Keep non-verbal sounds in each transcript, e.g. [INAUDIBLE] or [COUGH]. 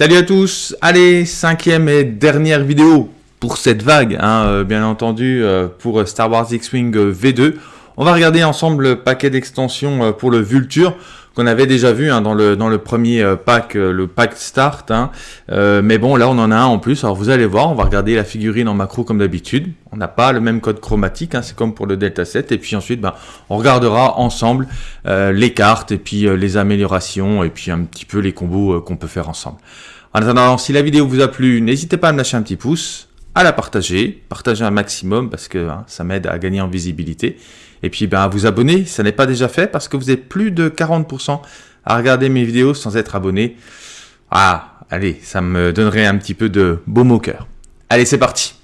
Salut à tous, allez, cinquième et dernière vidéo pour cette vague, hein, euh, bien entendu, euh, pour Star Wars X-Wing euh, V2. On va regarder ensemble le paquet d'extensions pour le Vulture qu'on avait déjà vu hein, dans, le, dans le premier pack, le pack Start. Hein. Mais bon, là, on en a un en plus. Alors, vous allez voir, on va regarder la figurine en macro comme d'habitude. On n'a pas le même code chromatique, hein, c'est comme pour le Delta 7. Et puis ensuite, ben, on regardera ensemble les cartes et puis les améliorations et puis un petit peu les combos qu'on peut faire ensemble. En attendant, si la vidéo vous a plu, n'hésitez pas à me lâcher un petit pouce, à la partager, partager un maximum parce que ça m'aide à gagner en visibilité. Et puis ben, vous abonner, ça n'est pas déjà fait parce que vous êtes plus de 40% à regarder mes vidéos sans être abonné. Ah, allez, ça me donnerait un petit peu de baume au cœur. Allez, c'est parti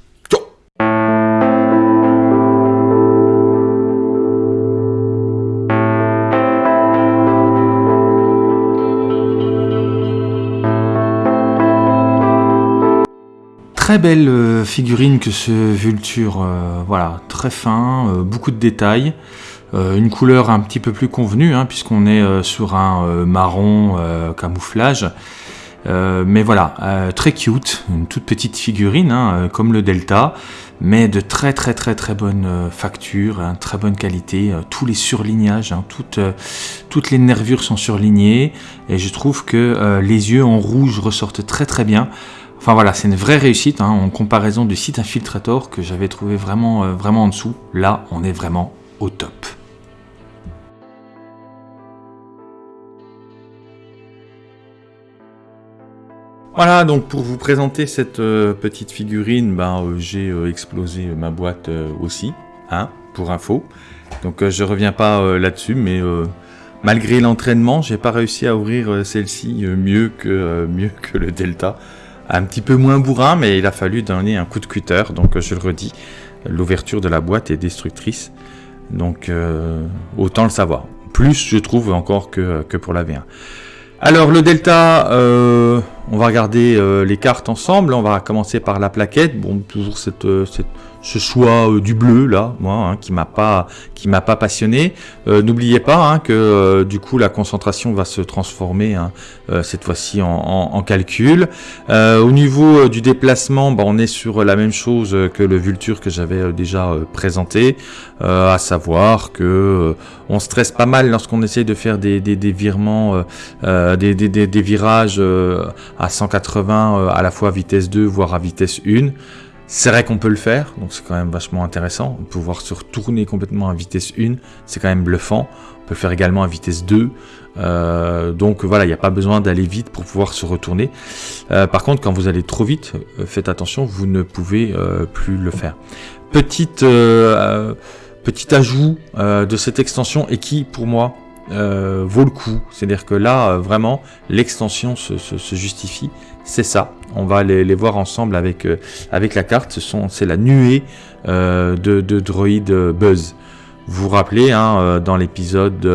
euh, figurine que ce Vulture, euh, voilà, très fin, euh, beaucoup de détails, une couleur un petit peu plus convenue, hein, puisqu'on est sur un marron camouflage, mais voilà, très cute, une toute petite figurine, hein, comme le Delta, mais de très très très très bonne facture, hein, très bonne qualité, tous les surlignages, toutes, toutes les nervures sont surlignées, et je trouve que les yeux en rouge ressortent très très bien, Enfin voilà, c'est une vraie réussite hein, en comparaison du site Infiltrator que j'avais trouvé vraiment, euh, vraiment en dessous. Là, on est vraiment au top. Voilà, donc pour vous présenter cette euh, petite figurine, ben, euh, j'ai explosé ma boîte aussi, hein, pour info. Donc je reviens pas là-dessus, mais malgré l'entraînement, j'ai pas réussi à ouvrir celle-ci mieux, mieux que le Delta un petit peu moins bourrin, mais il a fallu donner un coup de cutter. Donc je le redis, l'ouverture de la boîte est destructrice. Donc euh, autant le savoir. Plus je trouve encore que, que pour la V1. Alors le Delta, euh, on va regarder euh, les cartes ensemble. On va commencer par la plaquette. Bon, toujours cette ce choix euh, du bleu là, moi, hein, qui m'a pas, m'a pas passionné. Euh, n'oubliez pas hein, que euh, du coup la concentration va se transformer hein, cette fois-ci en, calcul. au niveau du déplacement, bah, on est sur la même chose que le Vulture que j'avais déjà présenté, à savoir que on stresse pas mal lorsqu'on essaye de faire des, des, des, virages à 180 à la fois à vitesse 2 voire à vitesse 1. C'est vrai qu'on peut le faire, donc c'est quand même vachement intéressant. Pouvoir se retourner complètement à vitesse 1, c'est quand même bluffant. On peut le faire également à vitesse 2. Euh, donc voilà, il n'y a pas besoin d'aller vite pour pouvoir se retourner. Euh, par contre, quand vous allez trop vite, euh, faites attention, vous ne pouvez plus le faire. Petite, petit ajout de cette extension et qui, pour moi, vaut le coup. C'est-à-dire que là, vraiment, l'extension se justifie c'est ça. On va les, voir ensemble avec, euh, avec la carte. C'est la nuée euh, de, de droïdes euh, Buzz. Vous vous rappelez, hein, dans l'épisode,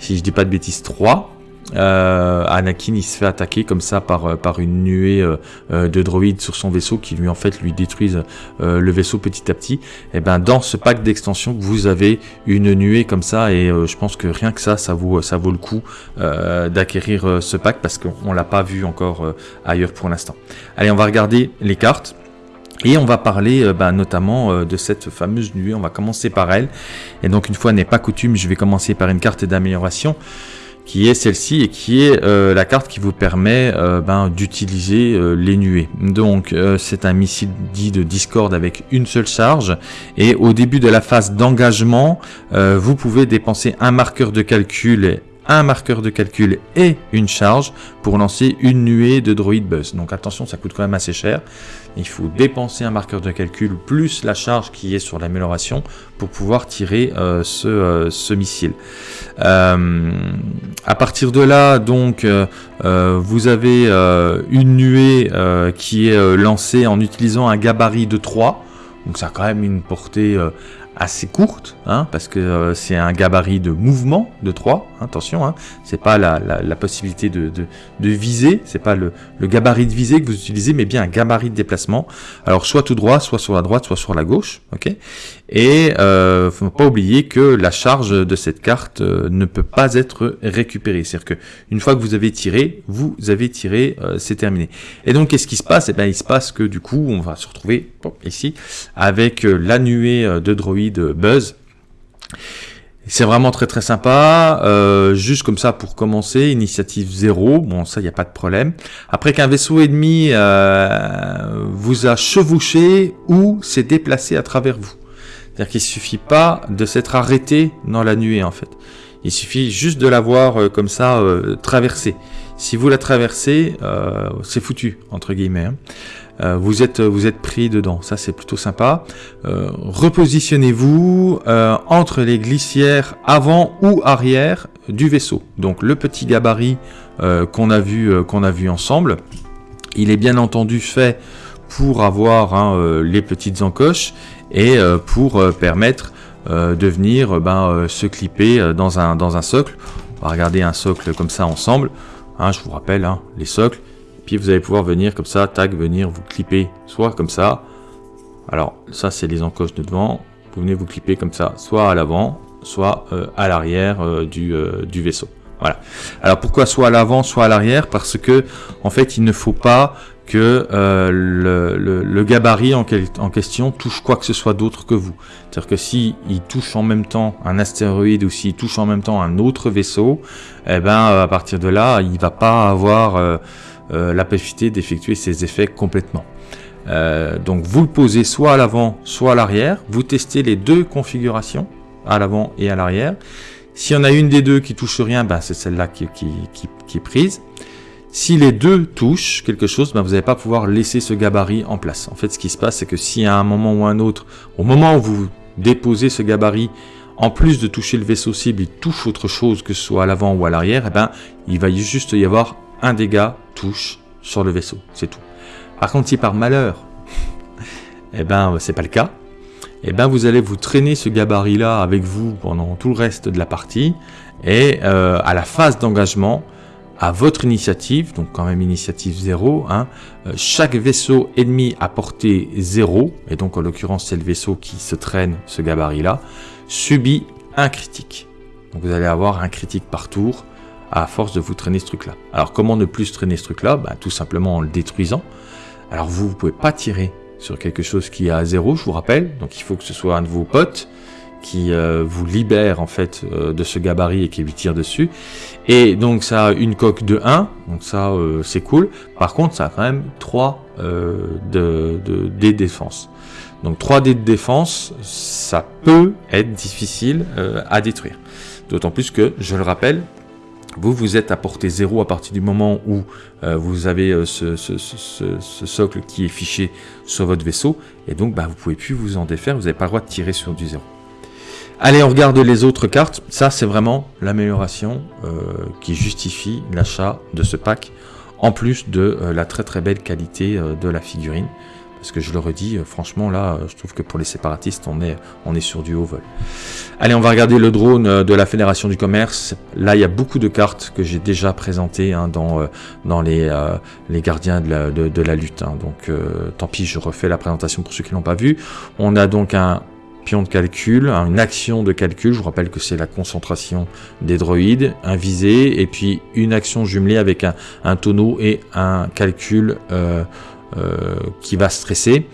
si je dis pas de bêtises, 3, euh, Anakin il se fait attaquer comme ça par, euh, par une nuée euh, de droïdes sur son vaisseau qui lui en fait lui détruisent le vaisseau petit à petit. Et eh ben dans ce pack d'extension vous avez une nuée comme ça et je pense que rien que ça ça vaut ça vaut le coup d'acquérir ce pack parce qu'on l'a pas vu encore ailleurs pour l'instant. Allez on va regarder les cartes. Et on va parler ben, notamment de cette fameuse nuée, on va commencer par elle. Et donc une fois n'est pas coutume, je vais commencer par une carte d'amélioration qui est celle-ci et qui est euh, la carte qui vous permet euh, ben, d'utiliser euh, les nuées. Donc c'est un missile dit de Discord avec une seule charge et au début de la phase d'engagement, vous pouvez dépenser un marqueur de calcul un marqueur de calcul et une charge pour lancer une nuée de droïde buzz. Donc attention, ça coûte quand même assez cher. Il faut dépenser un marqueur de calcul plus la charge qui est sur l'amélioration pour pouvoir tirer euh, ce, euh, ce, missile. Euh, à partir de là, donc, vous avez une nuée qui est lancée en utilisant un gabarit de 3. Donc ça a quand même une portée assez courte, hein, parce que c'est un gabarit de mouvement de 3. Attention, hein, c'est pas la, possibilité de, de, viser, c'est pas le, gabarit de visée que vous utilisez, mais bien un gabarit de déplacement. Alors soit tout droit, soit sur la droite, soit sur la gauche, ok? Et euh, faut pas oublier que la charge de cette carte euh, ne peut pas être récupérée, c'est-à-dire que une fois que vous avez tiré, vous avez tiré, euh, c'est terminé. Et donc qu'est-ce qui se passe? Eh bien, il se passe que du coup, on va se retrouver ici avec euh, la nuée de droïdes Buzz. C'est vraiment très très sympa, euh, juste comme ça pour commencer, initiative 0, bon ça il n'y a pas de problème. Après qu'un vaisseau ennemi euh, vous a chevauché ou s'est déplacé à travers vous. C'est-à-dire qu'il suffit pas de s'être arrêté dans la nuée en fait. Il suffit juste de l'avoir euh, comme ça euh, traversé. Si vous la traversez, euh, c'est foutu entre guillemets. Hein. Euh, vous êtes pris dedans. Ça c'est plutôt sympa. Euh, repositionnez-vous euh, entre les glissières avant ou arrière du vaisseau. Donc le petit gabarit qu'on a vu ensemble, il est bien entendu fait pour avoir hein, les petites encoches et pour permettre de venir ben, se clipper dans un dans un socle. On va regarder un socle comme ça ensemble. Hein, je vous rappelle hein, les socles puis vous allez pouvoir venir comme ça, tag, venir vous clipper, soit comme ça. Alors ça c'est les encoches de devant. Vous venez vous clipper comme ça, soit à l'avant, soit euh, à l'arrière euh, du, euh, du vaisseau. Voilà. Alors pourquoi soit à l'avant, soit à l'arrière? Parce que en fait il ne faut pas que le, le, gabarit en, en, question touche quoi que ce soit d'autre que vous. C'est-à-dire que si il touche en même temps un astéroïde ou s'il touche en même temps un autre vaisseau, eh ben à partir de là, il va pas avoir euh, la possibilité d'effectuer ces effets complètement. Euh, donc vous le posez soit à l'avant, soit à l'arrière. Vous testez les deux configurations, à l'avant et à l'arrière. S'il y en a une des deux qui touche rien, ben c'est celle-là qui, est prise. Si les deux touchent quelque chose, ben vous n'allez pas pouvoir laisser ce gabarit en place. En fait, ce qui se passe, c'est que si à un moment ou un autre, au moment où vous déposez ce gabarit, en plus de toucher le vaisseau cible, il touche autre chose, que ce soit à l'avant ou à l'arrière, eh ben, il va juste y avoir un dégât touche sur le vaisseau, c'est tout. Par contre, si par malheur, [LAUGHS] eh ben, c'est pas le cas, eh ben, vous allez vous traîner ce gabarit-là avec vous pendant tout le reste de la partie, et euh, à la phase d'engagement, à votre initiative, donc quand même initiative 0, hein, euh, chaque vaisseau ennemi à portée 0, et donc en l'occurrence c'est le vaisseau qui se traîne ce gabarit-là, subit un critique. Donc vous allez avoir un critique par tour, à force de vous traîner ce truc-là. Alors comment ne plus traîner ce truc-là? Bah, Tout simplement en le détruisant. Alors vous, vous pouvez pas tirer sur quelque chose qui est à zéro, je vous rappelle. Donc il faut que ce soit un de vos potes qui euh, vous libère en fait euh, de ce gabarit et qui lui tire dessus. Et donc ça a une coque de 1, donc ça euh, c'est cool. Par contre ça a quand même 3 de, de, de défense. Donc 3 dés de défense, ça peut être difficile à détruire. D'autant plus que, je le rappelle, vous, vous êtes à portée 0 à partir du moment où euh, vous avez euh, ce, socle qui est fiché sur votre vaisseau, et donc bah, vous pouvez plus vous en défaire, vous n'avez pas le droit de tirer sur du 0. Allez, on regarde les autres cartes. Ça, c'est vraiment l'amélioration euh, qui justifie l'achat de ce pack, en plus de la très très belle qualité de la figurine. Parce que je le redis, euh, franchement là, euh, je trouve que pour les séparatistes, on est, on est sur du haut vol. Allez, on va regarder le drone euh, de la Fédération du Commerce. Là, il y a beaucoup de cartes que j'ai déjà présentées hein, dans, dans les, les gardiens de la, de, la lutte. Hein. Donc, tant pis, je refais la présentation pour ceux qui l'ont pas vu. On a donc un pion de calcul, hein, une action de calcul. Je vous rappelle que c'est la concentration des droïdes, un visé, et puis une action jumelée avec un, un tonneau et un calcul qui va stresser.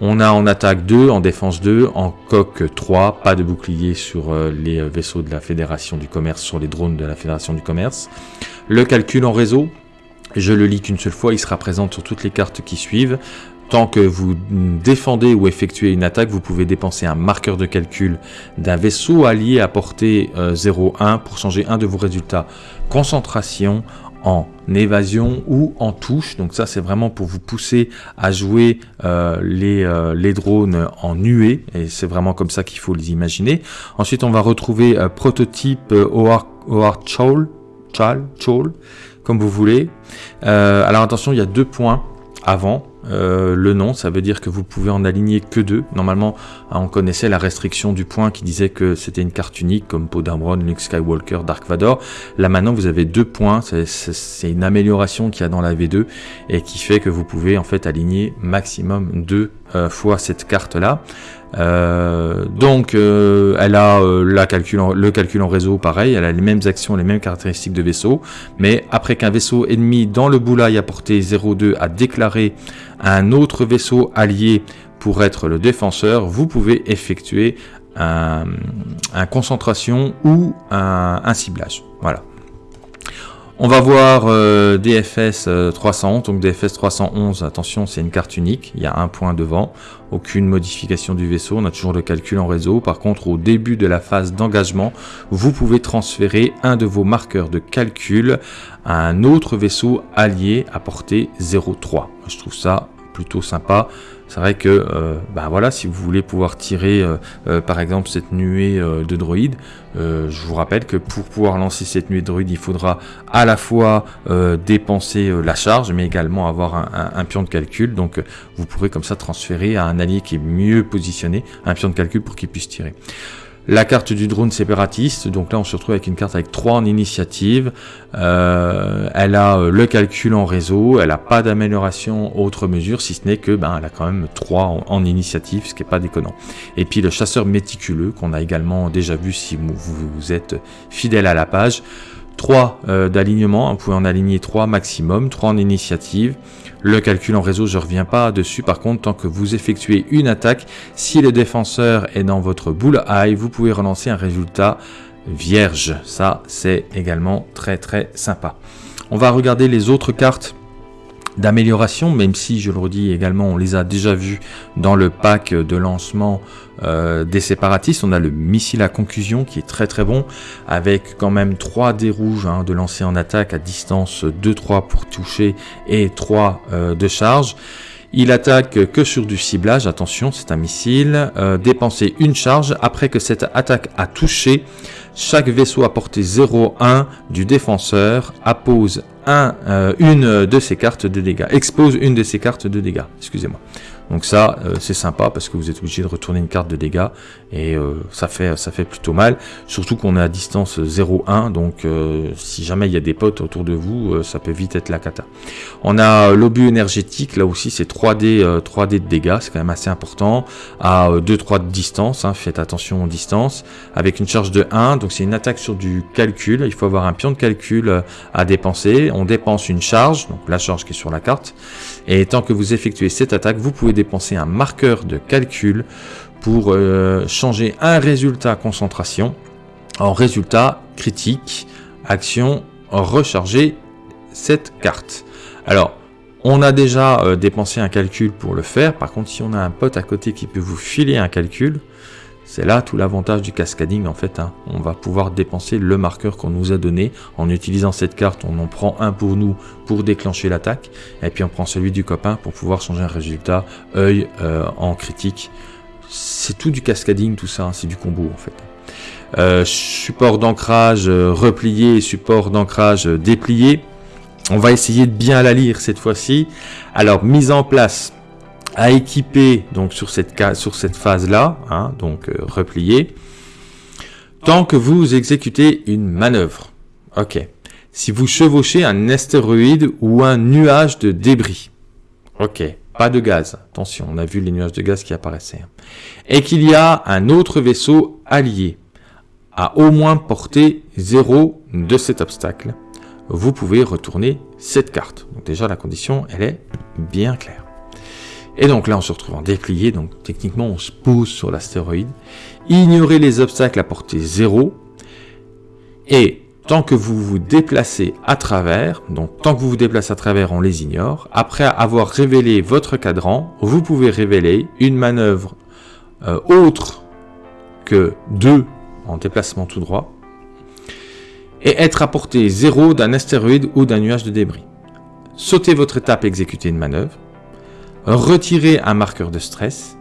On a en attaque 2, en défense 2, en coque 3, pas de bouclier sur euh, les vaisseaux de la Fédération du Commerce, sur les drones de la Fédération du Commerce. Le calcul en réseau, je le lis qu'une seule fois, il sera présent sur toutes les cartes qui suivent. Tant que vous défendez ou effectuez une attaque, vous pouvez dépenser un marqueur de calcul d'un vaisseau allié à portée 0,1 euh, pour changer un de vos résultats concentration en évasion ou en touche. Donc ça, c'est vraiment pour vous pousser à jouer euh, les, euh, les drones en nuée. Et c'est vraiment comme ça qu'il faut les imaginer. Ensuite, on va retrouver euh, prototype OR, Chol, Chal, Chol, comme vous voulez. alors attention, il y a deux points avant. Euh, le nom, ça veut dire que vous pouvez en aligner que deux. Normalement, hein, on connaissait la restriction du point qui disait que c'était une carte unique comme Poe Luke Skywalker, Dark Vador. Là maintenant, vous avez deux points. C'est une amélioration qu'il y a dans la V2 et qui fait que vous pouvez en fait aligner maximum deux euh, fois cette carte là. Euh, donc, euh, elle a le calcul en réseau, pareil, elle a les mêmes actions, les mêmes caractéristiques de vaisseau, mais après qu'un vaisseau ennemi dans le boulay à portée 0,2 a déclaré un autre vaisseau allié pour être le défenseur, vous pouvez effectuer un, concentration ou un ciblage. Voilà. On va voir euh, DFS 311, donc DFS 311, attention c'est une carte unique, il y a un point devant, aucune modification du vaisseau, on a toujours le calcul en réseau, par contre au début de la phase d'engagement, vous pouvez transférer un de vos marqueurs de calcul à un autre vaisseau allié à portée 0,3. Je trouve ça plutôt sympa, c'est vrai que, euh, bah voilà, si vous voulez pouvoir tirer, euh, euh, par exemple, cette nuée de droïdes, je vous rappelle que pour pouvoir lancer cette nuée de droïdes, il faudra à la fois dépenser la charge, mais également avoir un, un, pion de calcul. Donc, vous pourrez comme ça transférer à un allié qui est mieux positionné un pion de calcul pour qu'il puisse tirer la carte du drone séparatiste. Donc là, on se retrouve avec une carte avec 3 en initiative. Euh, elle a euh, le calcul en réseau. Elle n'a pas d'amélioration autre mesure, si ce n'est que ben, elle a quand même 3 en, initiative, ce qui n'est pas déconnant. Et puis le chasseur méticuleux, qu'on a également déjà vu si vous, vous êtes fidèle à la page. 3 euh, d'alignement, vous pouvez en aligner 3 maximum, 3 en initiative. Le calcul en réseau, je reviens pas dessus. Par contre, tant que vous effectuez une attaque, si le défenseur est dans votre boule eye, vous pouvez relancer un résultat vierge. Ça, c'est également très très sympa. On va regarder les autres cartes d'amélioration, même si, je le redis également, on les a déjà vus dans le pack de lancement euh, des séparatistes. On a le missile à conclusion qui est très très bon, avec quand même 3 dés rouges hein, de lancer en attaque à distance 2-3 pour toucher et 3 euh, de charge. Il attaque que sur du ciblage, attention c'est un missile, euh, dépenser une charge après que cette attaque a touché, chaque vaisseau à portée 0-1 du défenseur euh, une de ses cartes de dégâts, expose une de ses cartes de dégâts, excusez-moi. Donc ça, euh, c'est sympa parce que vous êtes obligé de retourner une carte de dégâts et euh, ça, fait, ça fait plutôt mal. Surtout qu'on est à distance 0-1, donc euh, si jamais il y a des potes autour de vous, ça peut vite être la cata. On a l'obus énergétique, là aussi c'est 3D, 3D de dégâts, c'est quand même assez important. À 2-3 de distance, hein, faites attention aux distances, avec une charge de 1, donc c'est une attaque sur du calcul. Il faut avoir un pion de calcul à dépenser. On dépense une charge, donc la charge qui est sur la carte. Et tant que vous effectuez cette attaque, vous pouvez dépenser un marqueur de calcul pour euh, changer un résultat concentration en résultat critique, action, recharger cette carte. Alors, on a déjà euh, dépensé un calcul pour le faire, par contre si on a un pote à côté qui peut vous filer un calcul, c'est là tout l'avantage du cascading en fait. Hein. On va pouvoir dépenser le marqueur qu'on nous a donné. En utilisant cette carte, on en prend un pour nous pour déclencher l'attaque. Et puis on prend celui du copain pour pouvoir changer un résultat œil euh, en critique. C'est tout du cascading tout ça, hein. c'est du combo en fait. Euh, support d'ancrage euh, replié, support d'ancrage déplié. On va essayer de bien la lire cette fois-ci. Alors mise en place à équiper donc sur cette, sur cette phase-là, hein, donc euh, replié, tant que vous exécutez une manœuvre. Ok. Si vous chevauchez un astéroïde ou un nuage de débris. Ok. Pas de gaz. Attention, on a vu les nuages de gaz qui apparaissaient. Et qu'il y a un autre vaisseau allié à au moins portée 0 de cet obstacle. Vous pouvez retourner cette carte. Donc déjà la condition, elle est bien claire. Et donc là, on se retrouve en déplié, donc techniquement, on se pose sur l'astéroïde. Ignorez les obstacles à portée 0. Et tant que vous vous déplacez à travers, donc tant que vous vous déplacez à travers, on les ignore. Après avoir révélé votre cadran, vous pouvez révéler une manœuvre euh, autre que 2 en déplacement tout droit et être à portée 0 d'un astéroïde ou d'un nuage de débris. Sautez votre étape et exécutez une manœuvre retirez un marqueur de stress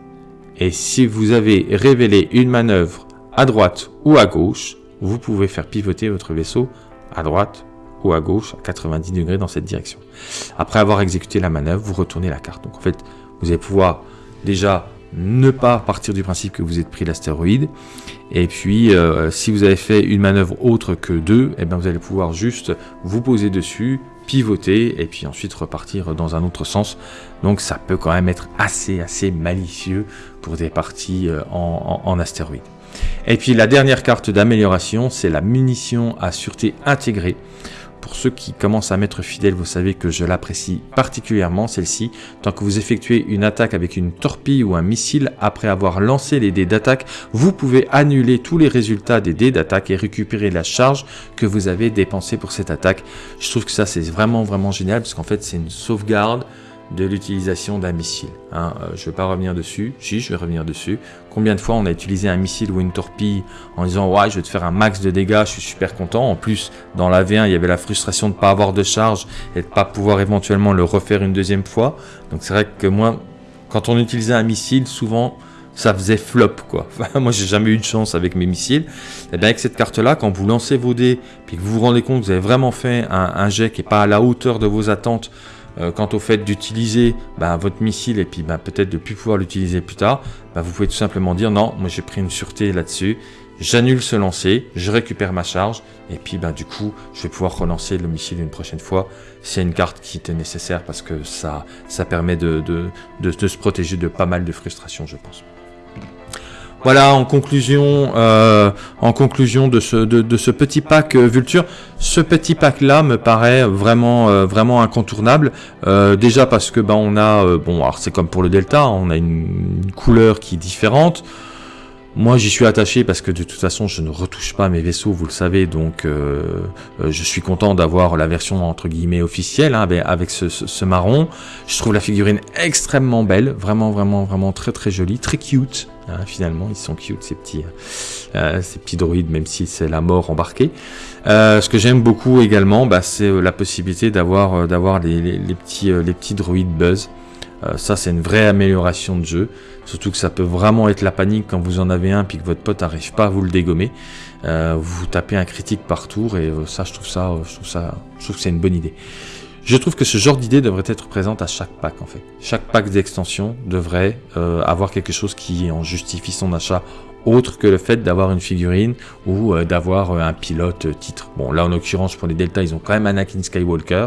et si vous avez révélé une manœuvre à droite ou à gauche, vous pouvez faire pivoter votre vaisseau à droite haut à gauche à 90 degrés dans cette direction. Après avoir exécuté la manœuvre, vous retournez la carte. Donc en fait, vous allez pouvoir déjà ne pas partir du principe que vous êtes pris l'astéroïde. Et puis, euh, si vous avez fait une manœuvre autre que deux, et eh bien vous allez pouvoir juste vous poser dessus, pivoter, et puis ensuite repartir dans un autre sens. Donc ça peut quand même être assez, assez malicieux pour des parties euh, en, en astéroïde. Et puis la dernière carte d'amélioration, c'est la munition à sûreté intégrée. Pour ceux qui commencent à m'être fidèles, vous savez que je l'apprécie particulièrement, celle-ci. Tant que vous effectuez une attaque avec une torpille ou un missile, après avoir lancé les dés d'attaque, vous pouvez annuler tous les résultats des dés d'attaque et récupérer la charge que vous avez dépensée pour cette attaque. Je trouve que ça, c'est vraiment, vraiment génial, parce qu'en fait, c'est une sauvegarde de l'utilisation d'un missile. Hein. Euh, je ne vais pas revenir dessus. Si, je vais revenir dessus. Combien de fois on a utilisé un missile ou une torpille en disant « Ouais, je vais te faire un max de dégâts, je suis super content. » En plus, dans la V1, il y avait la frustration de ne pas avoir de charge et de ne pas pouvoir éventuellement le refaire une deuxième fois. Donc c'est vrai que moi, quand on utilisait un missile, souvent, ça faisait flop quoi. [LAUGHS] moi j'ai jamais eu de chance avec mes missiles. Et eh bien avec cette carte là, quand vous lancez vos dés, puis que vous vous rendez compte que vous avez vraiment fait un, un jet qui n'est pas à la hauteur de vos attentes euh, quant au fait d'utiliser bah, votre missile et puis bah, peut-être de plus pouvoir l'utiliser plus tard, bah, vous pouvez tout simplement dire non, moi j'ai pris une sûreté là-dessus, j'annule ce lancer, je récupère ma charge et puis du coup je vais pouvoir relancer le missile une prochaine fois. C'est une carte qui était nécessaire parce que ça, ça permet de, de se protéger de pas mal de frustrations je pense. Voilà, en conclusion, euh, en conclusion de ce, de, ce petit pack euh, Vulture, ce petit pack-là me paraît vraiment, euh, vraiment incontournable. déjà parce que ben on a, bon, alors c'est comme pour le Delta, on a une, couleur qui est différente. Moi, j'y suis attaché parce que de toute façon, je ne retouche pas mes vaisseaux, vous le savez, donc je suis content d'avoir la version entre guillemets officielle hein, avec, ce, ce, marron. Je trouve la figurine extrêmement belle, vraiment, vraiment, vraiment très, très jolie, très cute. Hein, finalement, ils sont cute ces petits, euh, ces petits droïdes, même si c'est la mort embarquée. Euh, ce que j'aime beaucoup également, bah, c'est euh, la possibilité d'avoir d'avoir les, petits, les petits droïdes buzz. ça, c'est une vraie amélioration de jeu. Surtout que ça peut vraiment être la panique quand vous en avez un puis que votre pote n'arrive pas à vous le dégommer. vous tapez un critique par tour et ça, je trouve ça, je trouve ça, je trouve que c'est une bonne idée. Je trouve que ce genre d'idée devrait être présente à chaque pack en fait. Chaque pack d'extension devrait euh, avoir quelque chose qui en justifie son achat autre que le fait d'avoir une figurine ou euh, d'avoir euh, un pilote titre. Bon là en l'occurrence pour les Delta ils ont quand même Anakin Skywalker.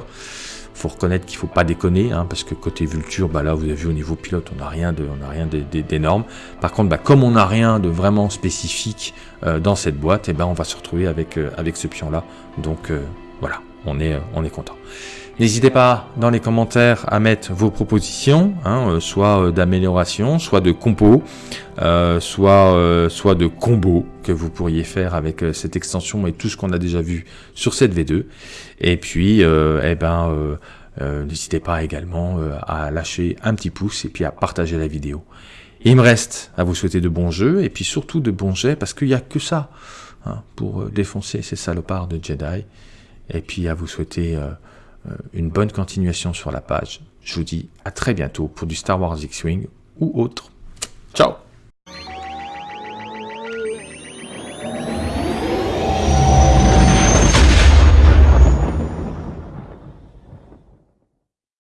Faut reconnaître qu'il faut pas déconner, hein, parce que côté Vulture, bah là vous avez vu au niveau pilote, on n'a rien de, on a rien d'énorme. Par contre, bah, comme on n'a rien de vraiment spécifique dans cette boîte, eh ben on va se retrouver avec avec ce pion là. Donc voilà, on est on est content. N'hésitez pas dans les commentaires à mettre vos propositions, hein, euh, soit euh, d'amélioration, soit de compo, euh, soit, soit de combo que vous pourriez faire avec cette extension et tout ce qu'on a déjà vu sur cette V2. Et puis, eh ben, n'hésitez pas également à lâcher un petit pouce et puis à partager la vidéo. il me reste à vous souhaiter de bons jeux et puis surtout de bons jets parce qu'il n'y a que ça hein, pour défoncer ces salopards de Jedi. Et puis à vous souhaiter euh, une bonne continuation sur la page. Je vous dis à très bientôt pour du Star Wars X-Wing ou autre. Ciao